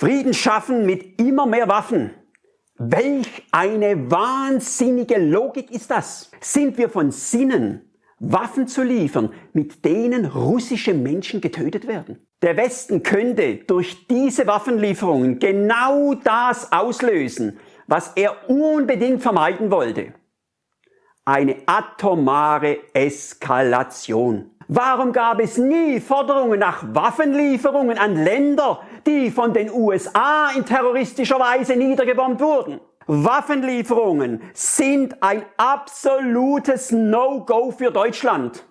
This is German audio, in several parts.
Frieden schaffen mit immer mehr Waffen. Welch eine wahnsinnige Logik ist das? Sind wir von Sinnen, Waffen zu liefern, mit denen russische Menschen getötet werden? Der Westen könnte durch diese Waffenlieferungen genau das auslösen, was er unbedingt vermeiden wollte. Eine atomare Eskalation. Warum gab es nie Forderungen nach Waffenlieferungen an Länder, die von den USA in terroristischer Weise niedergebombt wurden? Waffenlieferungen sind ein absolutes No-Go für Deutschland.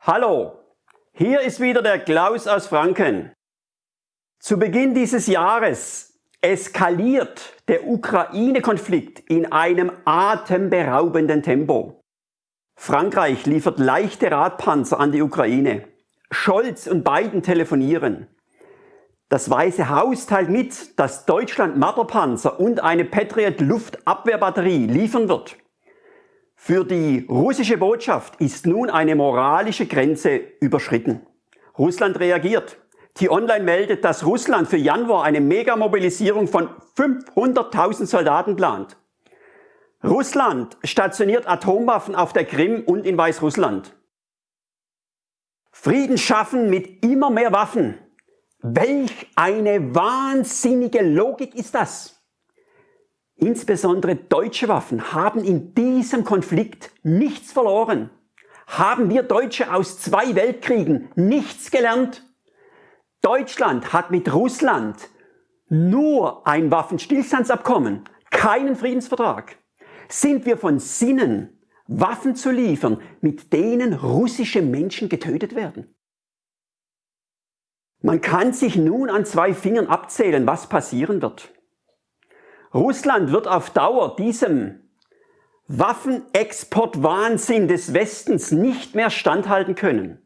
Hallo, hier ist wieder der Klaus aus Franken. Zu Beginn dieses Jahres eskaliert der Ukraine-Konflikt in einem atemberaubenden Tempo. Frankreich liefert leichte Radpanzer an die Ukraine. Scholz und Biden telefonieren. Das Weiße Haus teilt mit, dass Deutschland Marderpanzer und eine Patriot Luftabwehrbatterie liefern wird. Für die russische Botschaft ist nun eine moralische Grenze überschritten. Russland reagiert. T-Online meldet, dass Russland für Januar eine Megamobilisierung von 500.000 Soldaten plant. Russland stationiert Atomwaffen auf der Krim und in Weißrussland. Frieden schaffen mit immer mehr Waffen. Welch eine wahnsinnige Logik ist das? Insbesondere deutsche Waffen haben in diesem Konflikt nichts verloren. Haben wir Deutsche aus zwei Weltkriegen nichts gelernt? Deutschland hat mit Russland nur ein Waffenstillstandsabkommen, keinen Friedensvertrag. Sind wir von Sinnen, Waffen zu liefern, mit denen russische Menschen getötet werden? Man kann sich nun an zwei Fingern abzählen, was passieren wird. Russland wird auf Dauer diesem Waffenexportwahnsinn des Westens nicht mehr standhalten können.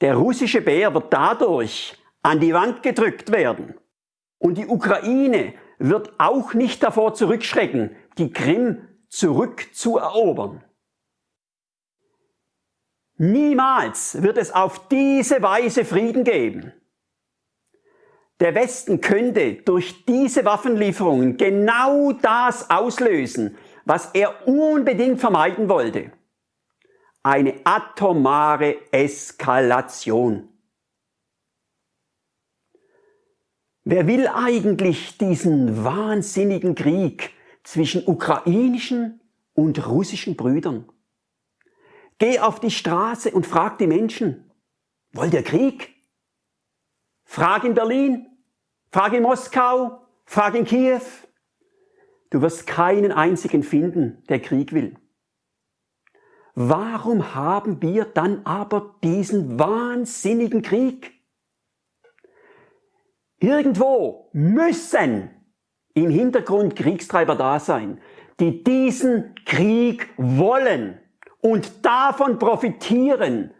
Der russische Bär wird dadurch an die Wand gedrückt werden. Und die Ukraine wird auch nicht davor zurückschrecken, die Krim zurückzuerobern. Niemals wird es auf diese Weise Frieden geben. Der Westen könnte durch diese Waffenlieferungen genau das auslösen, was er unbedingt vermeiden wollte. Eine atomare Eskalation. Wer will eigentlich diesen wahnsinnigen Krieg zwischen ukrainischen und russischen Brüdern? Geh auf die Straße und frag die Menschen, wollt ihr Krieg? Frag in Berlin, Frag in Moskau, frag in Kiew. Du wirst keinen einzigen finden, der Krieg will. Warum haben wir dann aber diesen wahnsinnigen Krieg? Irgendwo müssen im Hintergrund Kriegstreiber da sein, die diesen Krieg wollen und davon profitieren.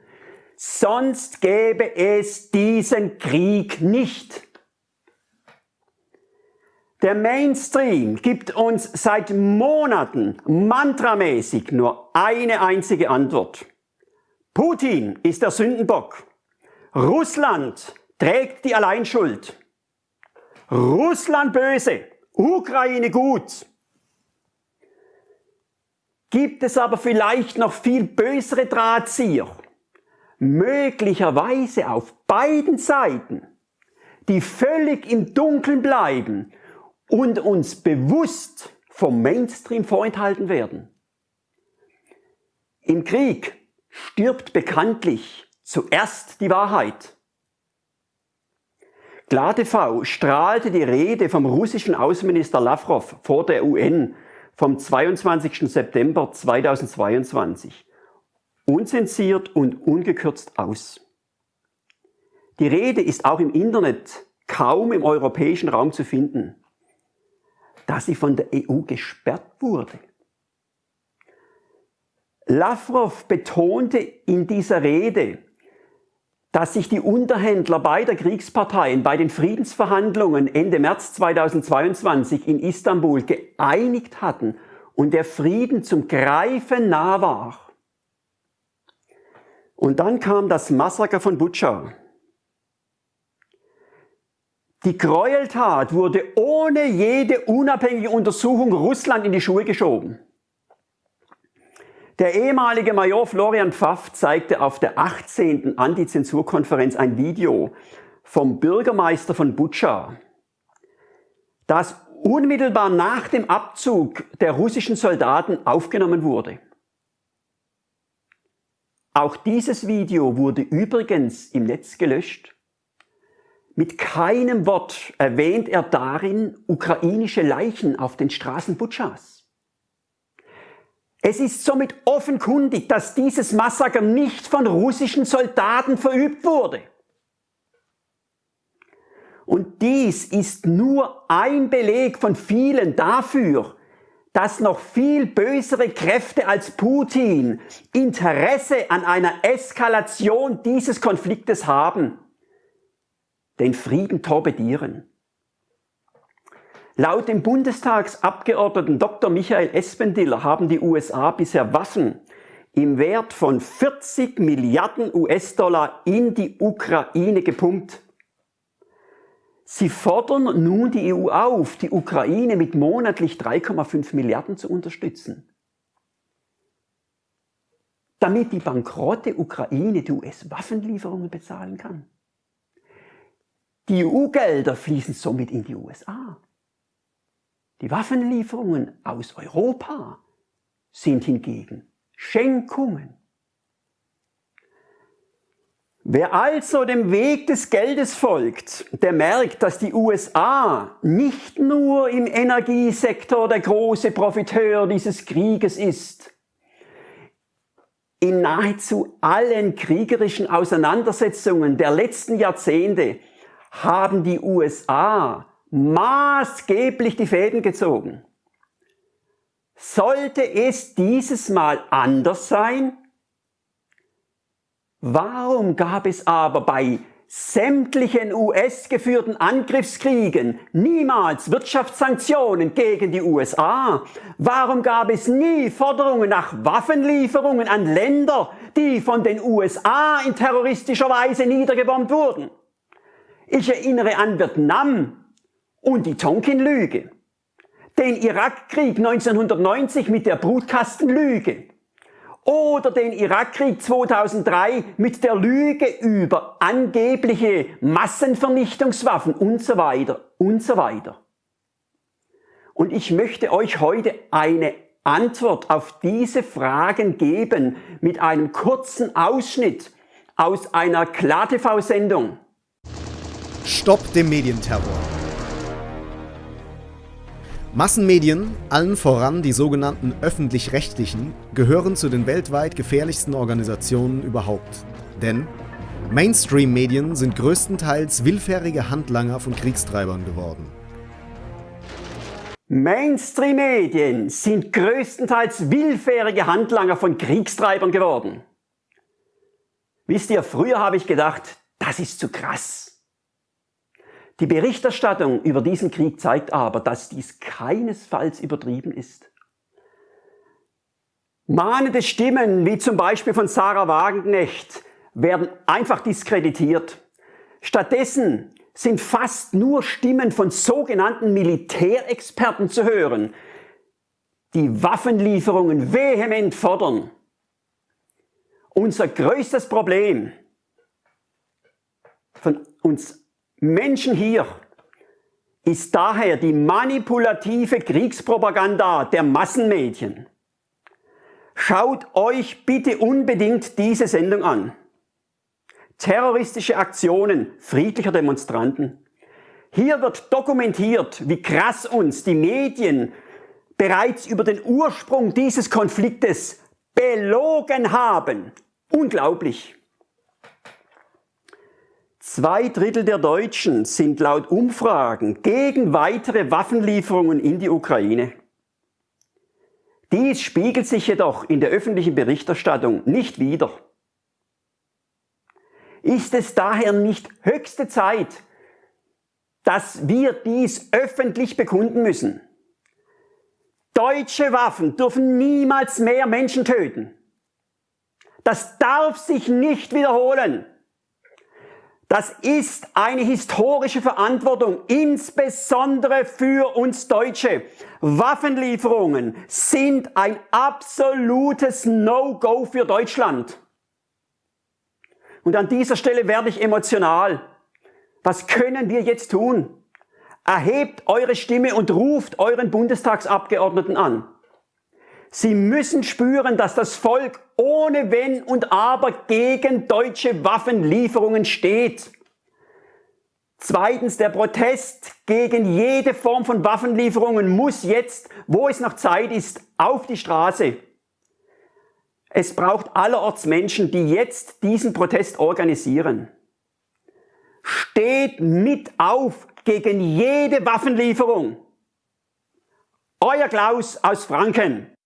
Sonst gäbe es diesen Krieg nicht. Der Mainstream gibt uns seit Monaten mantramäßig nur eine einzige Antwort. Putin ist der Sündenbock. Russland trägt die Alleinschuld. Russland böse, Ukraine gut. Gibt es aber vielleicht noch viel bösere Drahtzieher, möglicherweise auf beiden Seiten, die völlig im Dunkeln bleiben und uns bewusst vom Mainstream vorenthalten werden. Im Krieg stirbt bekanntlich zuerst die Wahrheit. KlarTV strahlte die Rede vom russischen Außenminister Lavrov vor der UN vom 22. September 2022 unzensiert und ungekürzt aus. Die Rede ist auch im Internet kaum im europäischen Raum zu finden da sie von der EU gesperrt wurde. Lavrov betonte in dieser Rede, dass sich die Unterhändler beider Kriegsparteien bei den Friedensverhandlungen Ende März 2022 in Istanbul geeinigt hatten und der Frieden zum Greifen nah war. Und dann kam das Massaker von Butscha. Die Gräueltat wurde ohne jede unabhängige Untersuchung Russland in die Schuhe geschoben. Der ehemalige Major Florian Pfaff zeigte auf der 18. Antizensurkonferenz ein Video vom Bürgermeister von Butscha, das unmittelbar nach dem Abzug der russischen Soldaten aufgenommen wurde. Auch dieses Video wurde übrigens im Netz gelöscht. Mit keinem Wort erwähnt er darin ukrainische Leichen auf den Straßen Butschas. Es ist somit offenkundig, dass dieses Massaker nicht von russischen Soldaten verübt wurde. Und dies ist nur ein Beleg von vielen dafür, dass noch viel bösere Kräfte als Putin Interesse an einer Eskalation dieses Konfliktes haben, den Frieden torpedieren. Laut dem Bundestagsabgeordneten Dr. Michael Espendiller haben die USA bisher Waffen im Wert von 40 Milliarden US-Dollar in die Ukraine gepumpt. Sie fordern nun die EU auf, die Ukraine mit monatlich 3,5 Milliarden zu unterstützen. Damit die bankrotte Ukraine die US-Waffenlieferungen bezahlen kann. Die EU-Gelder fließen somit in die USA. Die Waffenlieferungen aus Europa sind hingegen Schenkungen. Wer also dem Weg des Geldes folgt, der merkt, dass die USA nicht nur im Energiesektor der große Profiteur dieses Krieges ist. In nahezu allen kriegerischen Auseinandersetzungen der letzten Jahrzehnte haben die USA maßgeblich die Fäden gezogen. Sollte es dieses Mal anders sein? Warum gab es aber bei sämtlichen US-geführten Angriffskriegen niemals Wirtschaftssanktionen gegen die USA? Warum gab es nie Forderungen nach Waffenlieferungen an Länder, die von den USA in terroristischer Weise niedergebombt wurden? Ich erinnere an Vietnam, und die Tonkin-Lüge, den Irakkrieg 1990 mit der Brutkastenlüge oder den Irakkrieg 2003 mit der Lüge über angebliche Massenvernichtungswaffen und so weiter und so weiter. Und ich möchte euch heute eine Antwort auf diese Fragen geben mit einem kurzen Ausschnitt aus einer KlarTV-Sendung. Stopp dem Medienterror. Massenmedien, allen voran die sogenannten öffentlich-rechtlichen, gehören zu den weltweit gefährlichsten Organisationen überhaupt. Denn Mainstream-Medien sind größtenteils willfährige Handlanger von Kriegstreibern geworden. Mainstream-Medien sind größtenteils willfährige Handlanger von Kriegstreibern geworden. Wisst ihr, früher habe ich gedacht, das ist zu krass. Die Berichterstattung über diesen Krieg zeigt aber, dass dies keinesfalls übertrieben ist. Mahnende Stimmen, wie zum Beispiel von Sarah Wagenknecht, werden einfach diskreditiert. Stattdessen sind fast nur Stimmen von sogenannten Militärexperten zu hören, die Waffenlieferungen vehement fordern. Unser größtes Problem von uns Menschen hier ist daher die manipulative Kriegspropaganda der Massenmedien. Schaut euch bitte unbedingt diese Sendung an. Terroristische Aktionen friedlicher Demonstranten. Hier wird dokumentiert, wie krass uns die Medien bereits über den Ursprung dieses Konfliktes belogen haben. Unglaublich. Zwei Drittel der Deutschen sind laut Umfragen gegen weitere Waffenlieferungen in die Ukraine. Dies spiegelt sich jedoch in der öffentlichen Berichterstattung nicht wider. Ist es daher nicht höchste Zeit, dass wir dies öffentlich bekunden müssen? Deutsche Waffen dürfen niemals mehr Menschen töten. Das darf sich nicht wiederholen. Das ist eine historische Verantwortung, insbesondere für uns Deutsche. Waffenlieferungen sind ein absolutes No-Go für Deutschland. Und an dieser Stelle werde ich emotional. Was können wir jetzt tun? Erhebt eure Stimme und ruft euren Bundestagsabgeordneten an. Sie müssen spüren, dass das Volk ohne Wenn und Aber gegen deutsche Waffenlieferungen steht. Zweitens, der Protest gegen jede Form von Waffenlieferungen muss jetzt, wo es noch Zeit ist, auf die Straße. Es braucht allerorts Menschen, die jetzt diesen Protest organisieren. Steht mit auf gegen jede Waffenlieferung. Euer Klaus aus Franken.